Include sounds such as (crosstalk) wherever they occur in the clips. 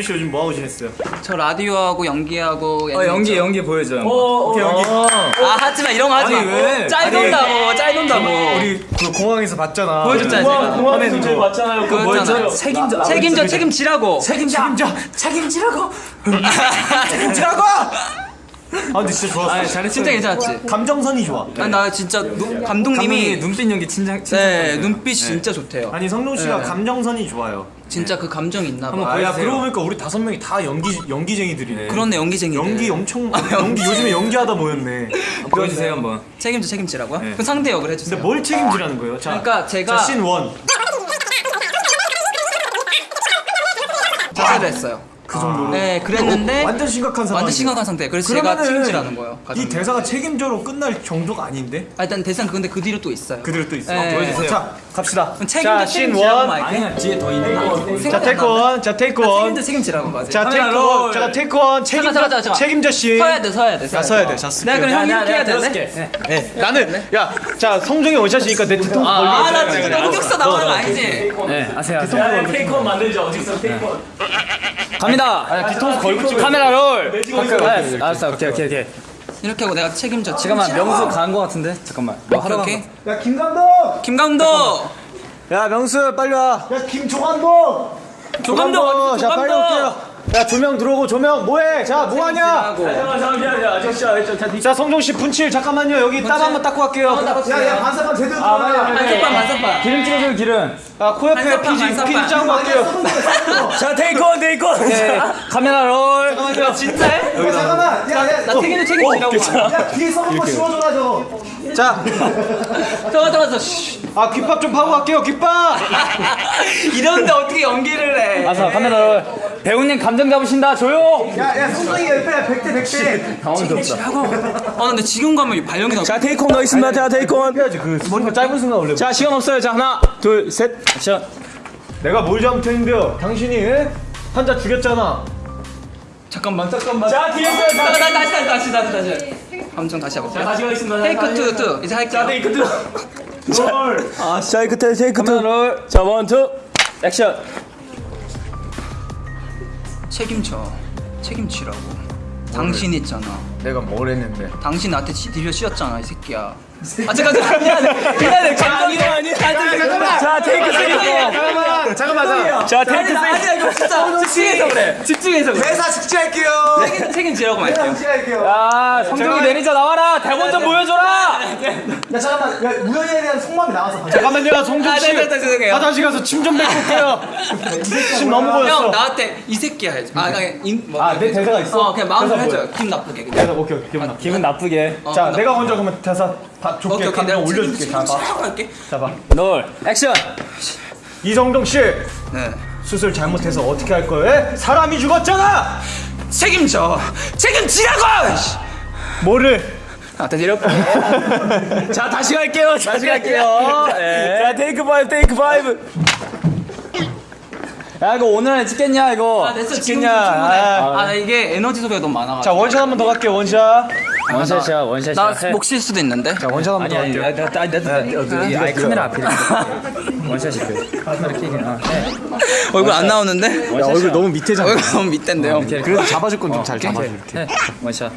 성준 씨 요즘 뭐 하고 지냈어요? 저 라디오하고 연기하고 어 연기 연기 보여줘요. 오케이 연기. 아 하지마 이런 거 하지 아니, 왜? 짤 돈다고 짤 돈다고 우리 그 공항에서 봤잖아. 보여줬잖아 제가 공항에서 저희 봤잖아요. 그거 뭐였죠? 했잖아. 책임져. 책임져 책임지라고 책임져. 책임지라고. (laughs) 책임지라고. 아 근데 진짜 좋았어. 아 잘했어. 진짜 괜찮았지 감정선이 좋아. 아, 나 진짜 누, 감독님이 눈빛 연기 진짜 진짜. 네 눈빛이 진짜 좋대요 아니 성동 씨가 네. 감정선이 좋아요. 진짜 그 감정이 있나 한번 봐 아, 야. 그러고 보니까 우리 다섯 명이 다 연기 연기쟁이들이네. 그렇네 연기쟁이들 연기 엄청 연기 요즘에 연기하다 모였네. 보여주세요 한번. 책임져 책임지라고요? 네. 그 상대 역을 근데 해주세요 뭘 책임지라는 거예요? 자, 그러니까 제가- 자, 씬 원. 자세를 했어요 그 정도로. 네 그랬는데 완전 심각한 상황. 완전 심각한 상태 그래서 제가 책임지라는 거예요 이 가장. 대사가 책임져로 끝날 정도가 아닌데? 아, 일단 대상 근데 그 뒤로 또 있어요 그대로 또 있어. 네. 보여주세요. 자, 갑시다. 책임져 책임지라고 말게 아니야 뒤에 더 있는 거. 자, 테이크 원. 자, 테이크 원. 책임져 책임지라고 맞아 자, 테이크 원. 롤. 자, 테이크 원. 책임져. 책임져 씨. 서야 돼 서야 돼 자, 서야 돼. 자. 내가 그럼 형 야, 이렇게 해야 되네 들어줄게. 네. 나는 야, 자, 성종이 원샷이니까 내 뒤통수 걸리고. 아 나 지금 흑역사 나오는 거 아니지? 네 아세요. 아세요. 테이크 원 만들죠 어직선 테이크 원 갑니다. 뒤통수 걸고 찍어. 카메라 롤. 네, 알았어 오케이 오케이 오케이. 이렇게 하고 내가 책임져 잠깐만 명수 간거 같은데 잠깐만. 뭐 오케이 거? 야, 김 감독. 김 감독 야, 명수 빨리 와. 야, 김조 감독. 조 감독. 자, 빨리 올게요. 야, 조명 들어오고 조명 뭐해? 자, 뭐 하냐? 잠깐만 잠깐만 아직 시작 자 자, 성종 씨 분칠 잠깐만요. 여기 땀 한번 닦고 갈게요. 야, 야, 반사판 제대로 들어가요. 반사판 반사판 기름 찍어줘요 기름. 아, 코 옆에 반사판, 피지. 피지 짜고 갈게요. (laughs) 자 테이크원 테이크원 오케이 카메라 롤. 진짜해? 잠깐만. 야, 야, 나 책임져 책임지라고 야, 뒤에 썩은 거 씌워줘라 저거. 자, 잠깐 잠깐 아 귓밥 좀 파고 갈게요. 귓밥. (laughs) 이런데 어떻게 연기를 해 알았어 카메라 롤. 배우님 감정 잡으신다. 조용. 야, 야, 성종이 옆에 100대 100대. 당황스럽다. 아 근데 지금 가면 발령이 나자 테이크원 더 있습니다. 자 테이크원 해야지. 그 머리가 짧은 순간 원래. 자. 시간 없어요. 자 하나 둘셋. 액션. 내가 뭘 잘못했는데요? 당신이 에? 환자 죽였잖아. 잠깐만. 잠깐만. 자 뒤에서 다시 다시 다시 다시 다시. 감정 다시 해볼게 다시 가겠습니다. take two two. 이제 할게요. take two 아 자, take take 카메라 roll. two 자 one two. 액션 책임져. 책임지라고. 당신 있잖아. 내가 뭘 했는데? 당신 나한테 지- 뒤져 씌웠잖아 이 새끼야 아 잠깐 잠깐 미안해 미안해 감정이 아니 자 take 잠깐만, 잠깐만. 자 take 아니 아니야 이거 진짜 집중해서 그래 집중해서 그래 대사 직지할게요. 책임, 책임지라고 말게요 직지할게요. 아 성종이 매니저 나와라 대본 좀 보여줘라. 야 잠깐만. 야 우연에 대한 속마음이 나와서. 잠깐만요, 성종 아, 씨. 네, 네, 네, 죄송해요. 화장실 가서 침 좀 뱉고 올게요. 침 너무 보였어. 형 나한테 이 새끼야 해줘 아 그냥 인, 뭐, 아, 내 대사가 있어? 어 그냥 대사 해줘요 기분 나쁘게 오케이 오케이 기분 나. 기분 나쁘게. 어, 자, 내가. 먼저 그러면 대사 다 오케이 좁게 오케이 내가 올려줄게. 자, 봐. 롤 액션. 이성동 씨 네 수술 잘못해서 어떻게 할 거예요? 에? 사람이 죽었잖아. 책임져 책임지라고 뭐를? 아 다시 이렇게 (laughs) 자 다시 갈게요 다시 갈게요. 네. 자 take five take five 야 이거 오늘 안에 찍겠냐 이거. 아 됐어 찍겠냐? 아. 아나 이게 에너지 소비가 너무 많아가지고 자, 원샷 한 번 더 갈게요. 원샷. 원샷이야 원샷이야. 해. 나목 쉴 수도 있는데 자, 원샷 한번 아니 더 아니 갈게요. 나, 나, 나, 나, 나, 아니 카메라 앞에 원샷이 그 카메라 어, 해. 얼굴 안 나오는데 야, 얼굴 너무 밑에잖아. 얼굴 너무 밑인데요. 그래도 잡아줄 건 좀 잘 잡아줘. 이렇게. 해. 원샷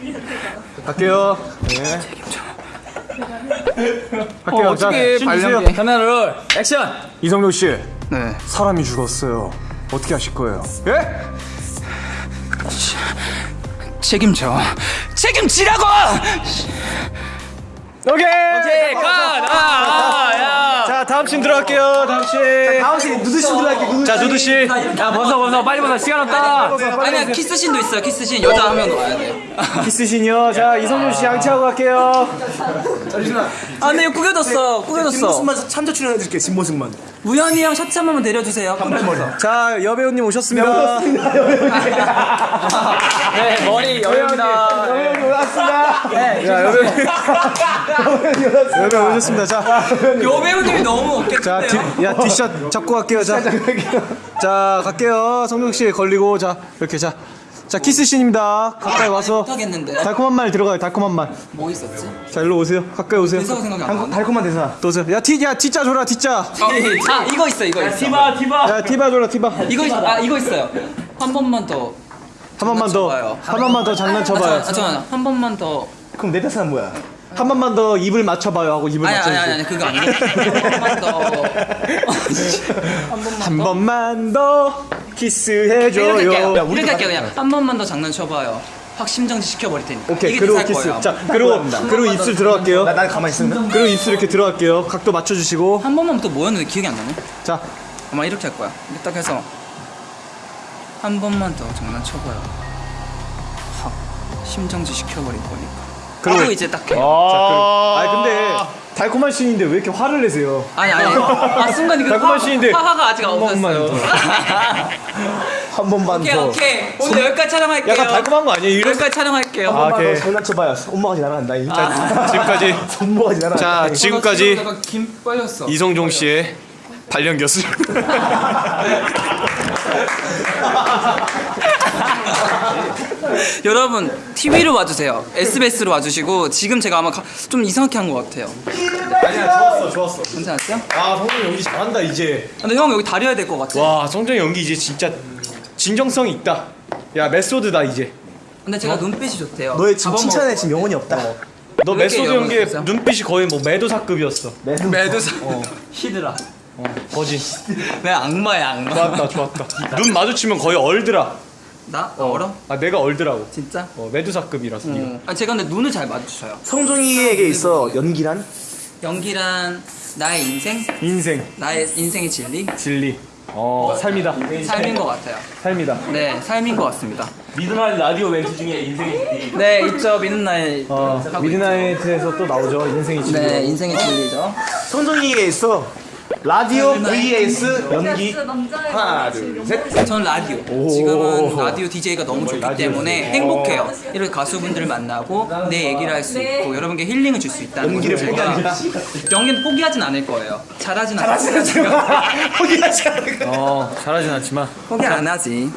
갈게요. 네. 갈게요. 어, 자, 어떻게 신 주세요. 발령기. 카메라 롤 액션 이성룡 씨, 네 사람이 죽었어요. 어떻게 하실 거예요? 예? 책임져 책임지라고 오케이. 오케이 컷 아 야 자, 다음 씬 들어갈게요. 다음 씬. 다음 씬 누드 씨 들어갈게요. 누드 자, 누드 씨. 야 벗어 벗어 빨리 벗어 시간 없다 아니야 키스신도 있어요 키스신 여자 한명 넣어야 돼 (laughs) 키스 씬이요. 자, 이성룡 씨 양치하고 갈게요. 아, 근데 이거 구겨졌어. 구겨졌어. 참조 출연해줄게. 뒷모습만. 우연히 형 셔츠 한 번만 내려주세요. 자, 여배우님 오셨습니다. (laughs) 네 머리 여유입니다 여배우님 오셨습니다. 네. 자, 여배우님. 여배우 오셨습니다. 자, 여배우님이 너무 자, 없겠는데요? 뒷, 야, 뒷샷 잡고 갈게요. 자, 자, 갈게요. 성룡 씨 걸리고, 자, 이렇게 자, 자, 키스 씬입니다. 가까이 와서 못하겠는데. 달콤한 말 들어가요. 달콤한 말. 뭐 있었지? 자, 일로 오세요. 가까이 오세요. 대사가 생각이 안 달-? 달콤한 대사. 또 오세요. 야, 티, 야, 티자 줘라, 티자. 아, 이거 있어, 이거 있어. 디바 디바 야, 티바 줘라, 티바. 이거 있, 아, 이거 있어요. 한 번만 더 한 번만 더. 한 번만 더 아, 장난쳐봐요 잠깐, 잠깐만 한 번만 더 그럼 내 대사는 뭐야? 한 번만 더 입을 맞춰봐요 하고 입을 아니 아니 맞춰주고 아니 아니 그거 아니고 (laughs) 한 번만 더한 번만 더 키스해줘요. 야, 우리도 이렇게 할게요. 그냥 한 번만 더 장난쳐봐요. 확 심정지 시켜버릴 테니까. 오케이 그리고 키스. 거예요. 자 그리고 그리고 입술 들어갈게요. 나, 난 가만히 있으면 그리고 입술 이렇게 들어갈게요. 각도 맞춰주시고. 한 번만 또 뭐였는데 기억이 안 나네. 자. 아마 이렇게 할 거야. 이렇게 딱 해서 한 번만 더 장난쳐봐요. 확 심정지 시켜버릴 거니까 그리고- 이제 딱 해. 아, 아 근데 달콤한 씬인데 왜 이렇게 화를 내세요? 아니 아니 아 순간 이거 달콤한 화- 씬인데 화가 아직 안 번만 없었어요 (laughs) 한 번만 오케이 더. 오케이 오늘 여기까지 촬영할게요 약간 달콤한 거 아니에요? 이런 여기까지 촬영할게요 아, 한 번만 오케이. 더 장난쳐봐요. 손모가지 날아간다. 이 (laughs) 지금까지 손모가지 날아간다. 자 지금까지 김 빨렸어 이성종 씨의 발령 교수 (laughs) 여러분 TV로 와주세요. SBS로 와주시고 지금 제가 아마 가- 좀 이상하게 한 것 같아요. 아니야 좋았어 좋았어. 괜찮았어요? 아 성종 연기 잘한다 이제. 근데 형 여기 다려야 될 것 같아. 와 성종 연기 이제 진짜 진정성 있다. 야 메소드다 이제. 근데 제가 눈빛이 좋대요. 너의 지금 칭찬에 지금 영혼이 없다. 너 왜 이렇게 메소드 연기에? 눈빛이 거의 뭐 메두사급이었어. 메두사. (laughs) 히드라. 거지 내 (laughs) 악마야 악마. 좋았다 좋았다. 눈 마주치면 거의 얼더라 나? 얼어? 아 내가 얼더라고 진짜? 어, 메두사급이라서 네가. 어. 아 제가 근데 눈을 잘 마주쳐요 성종이에게 있어 연기란? 연기란 나의 인생? 인생 나의 인생의 진리? 진리 어 삶이다 삶인 것 같아요 삶이다 네 삶인 것 같습니다 Midnight 라디오 멘트 중에 인생이 네 있죠 날어 Midnight에서 또 나오죠 인생이 진리 네 인생의 진리죠 성종이에게 있어 라디오 vs 연기. 하나, 둘, 셋. 전 라디오. 지금은 라디오 DJ가 너무 좋기 때문에 행복해요. 이렇게 가수분들을 만나고 내 얘기를 할 수 있고 여러분께 힐링을 줄 수 있다는 연기를 제가 연기는 포기하진 않을 거예요. 잘하진 (laughs) 않을 거예요. 어 잘하진 않지만. 포기 안 하지